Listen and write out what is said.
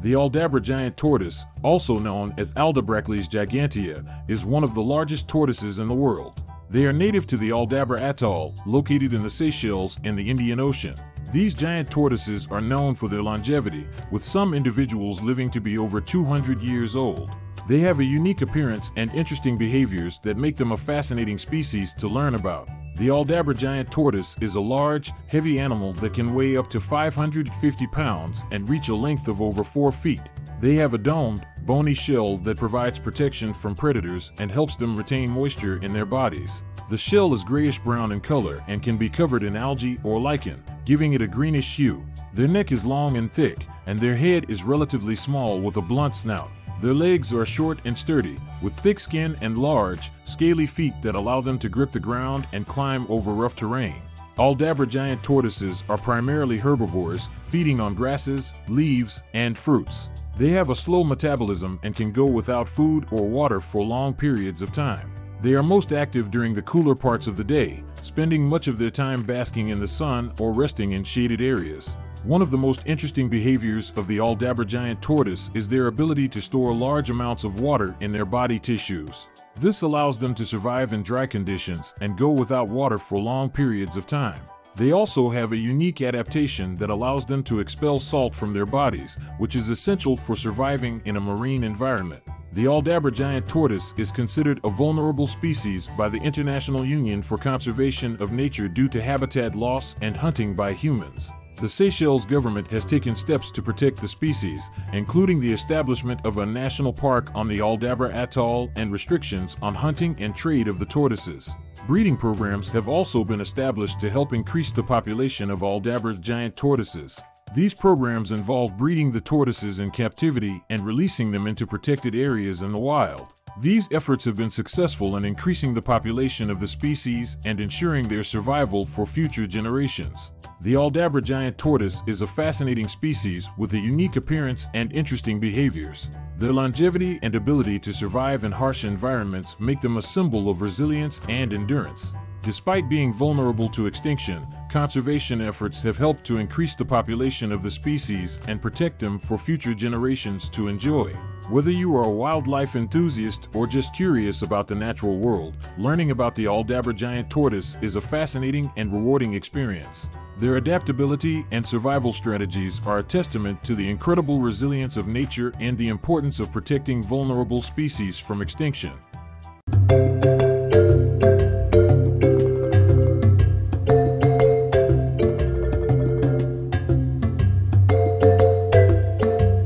The Aldabra giant tortoise, also known as Aldabrachelys gigantea, is one of the largest tortoises in the world. They are native to the Aldabra Atoll, located in the Seychelles in the Indian Ocean. These giant tortoises are known for their longevity, with some individuals living to be over 200 years old. They have a unique appearance and interesting behaviors that make them a fascinating species to learn about. The Aldabra giant tortoise is a large, heavy animal that can weigh up to 550 pounds and reach a length of over 4 feet. They have a domed, bony shell that provides protection from predators and helps them retain moisture in their bodies. The shell is grayish brown in color and can be covered in algae or lichen, giving it a greenish hue. Their neck is long and thick, and their head is relatively small with a blunt snout. Their legs are short and sturdy, with thick skin and large, scaly feet that allow them to grip the ground and climb over rough terrain. Aldabra giant tortoises are primarily herbivores, feeding on grasses, leaves, and fruits. They have a slow metabolism and can go without food or water for long periods of time. They are most active during the cooler parts of the day, spending much of their time basking in the sun or resting in shaded areas. One of the most interesting behaviors of the Aldabra giant tortoise is their ability to store large amounts of water in their body tissues. This allows them to survive in dry conditions and go without water for long periods of time. They also have a unique adaptation that allows them to expel salt from their bodies, which is essential for surviving in a marine environment. The Aldabra giant tortoise is considered a vulnerable species by the International Union for Conservation of Nature due to habitat loss and hunting by humans. The Seychelles government has taken steps to protect the species, including the establishment of a national park on the Aldabra Atoll and restrictions on hunting and trade of the tortoises. Breeding programs have also been established to help increase the population of Aldabra's giant tortoises. These programs involve breeding the tortoises in captivity and releasing them into protected areas in the wild. These efforts have been successful in increasing the population of the species and ensuring their survival for future generations. The Aldabra giant tortoise is a fascinating species with a unique appearance and interesting behaviors. Their longevity and ability to survive in harsh environments make them a symbol of resilience and endurance. Despite being vulnerable to extinction, conservation efforts have helped to increase the population of the species and protect them for future generations to enjoy. Whether you are a wildlife enthusiast or just curious about the natural world, learning about the Aldabra giant tortoise is a fascinating and rewarding experience. Their adaptability and survival strategies are a testament to the incredible resilience of nature and the importance of protecting vulnerable species from extinction.